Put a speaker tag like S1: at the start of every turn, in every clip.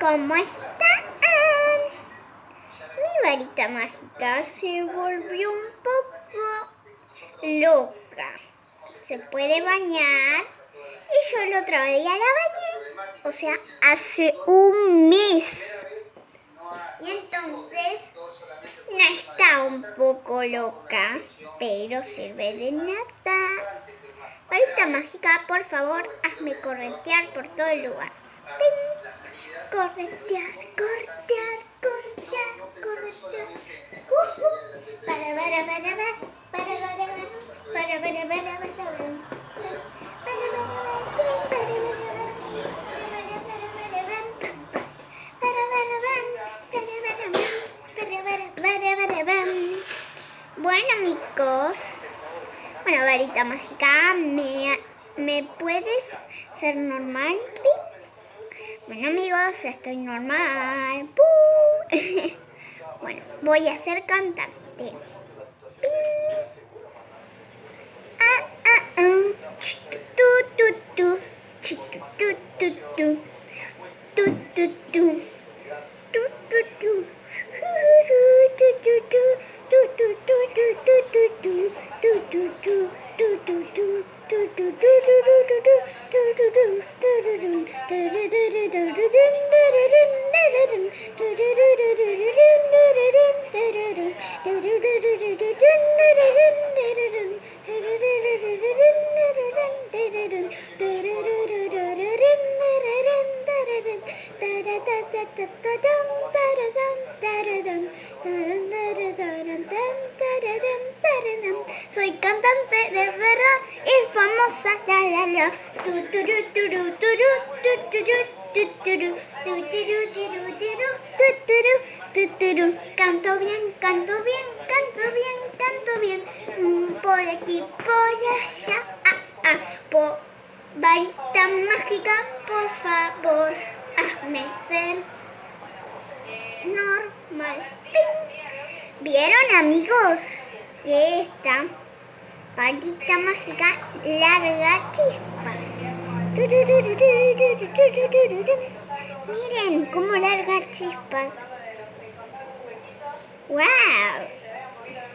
S1: ¿cómo están? Mi varita mágica se volvió un poco loca. Se puede bañar y yo el otro día la bañé. O sea, hace un mes. Y entonces no está un poco loca, pero sirve de nada. Varita mágica, por favor, hazme corretear por todo el lugar. Corretear, corretear, corretear, corretear. Para, para, para, para, para, para, para, para, para, para, para. Bueno amigos, bueno varita mágica, ¿me, ¿me puedes ser normal? Bueno amigos, estoy normal. bueno, voy a ser cantante. Soy cantante de verdad y famosa, la la la. Canto bien, canto bien, canto bien, canto bien. Por aquí, por allá. Ah, ah. Por varita mágica, por favor, hazme ser normal. ¿Vieron amigos? Que esta varita mágica larga chispas. Miren cómo larga chispas. ¡Wow!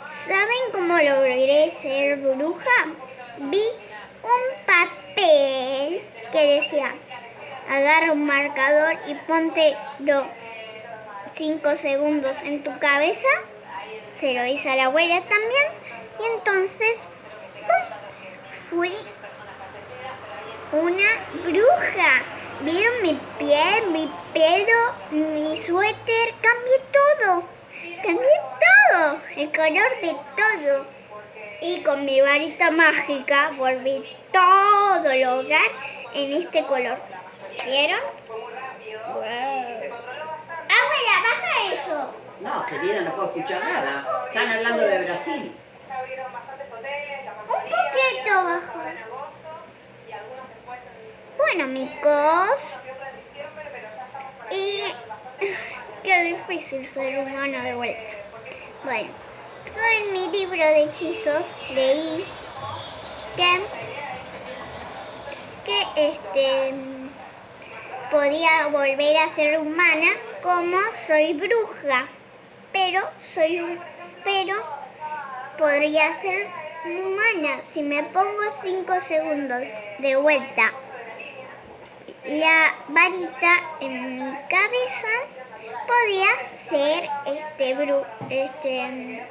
S1: ¿Saben cómo logré ser bruja? Vi un papel que decía, agarra un marcador y ponte 5 segundos en tu cabeza. Se lo hizo a la abuela también. Y entonces fui una bruja. ¿Vieron mi piel, mi pelo, mi suéter? Cambié todo. Cambié todo. El color de todo. Y con mi varita mágica volví todo el hogar en este color. ¿Vieron? Abuela, baja eso.
S2: No, querida, no puedo escuchar nada. Están hablando de Brasil.
S1: Un poquito bajo. Bueno, amigos. Y qué difícil ser humano de vuelta. Bueno, yo en mi libro de hechizos leí que, que este podía volver a ser humana como soy bruja, pero soy un, pero podría ser humana si me pongo 5 segundos de vuelta la varita en mi cabeza podía ser este bru este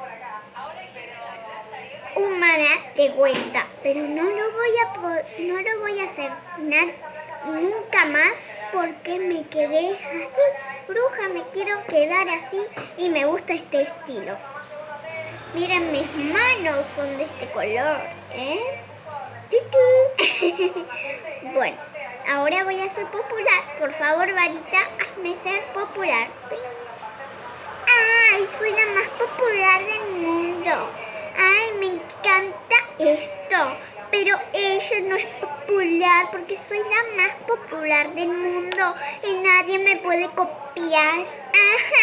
S1: humana de vuelta pero no lo voy a no lo voy a hacer nunca más porque me quedé así. Bruja me quiero quedar así y me gusta este estilo. Miren mis manos son de este color ¿eh? bueno Ahora voy a ser popular. Por favor, varita, hazme ser popular. ¡Ay, soy la más popular del mundo! ¡Ay, me encanta esto! Pero ella no es popular porque soy la más popular del mundo y nadie me puede copiar. ¡Ay,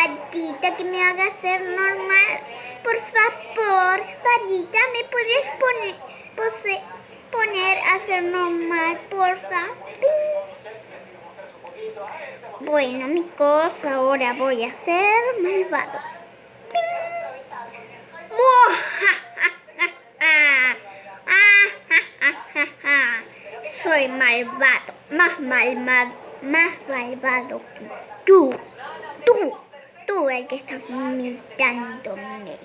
S1: pedir a mi patita que me haga ser normal? Por favor, patita, ¿me puedes poner, pose, poner a ser normal, porfa? Bueno, amigos, ahora voy a ser malvado. Soy malvado, más malvado, más malvado que tú. Tú, el que estás imitándome.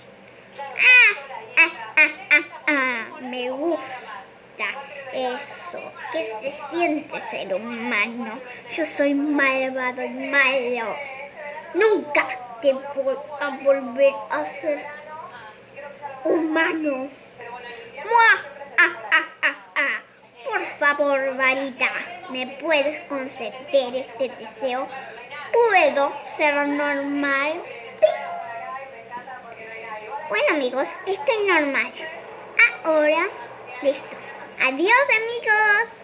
S1: Ah, ah, ah, ah, ah, me gusta eso. ¿Qué se siente ser humano? Yo soy malvado y malo. Nunca te voy a volver a ser humano. Ah, ah. Por favor, varita, ¿me puedes conceder este deseo? ¿Puedo ser normal? Bueno, amigos, estoy normal. Ahora, listo. Adiós, amigos.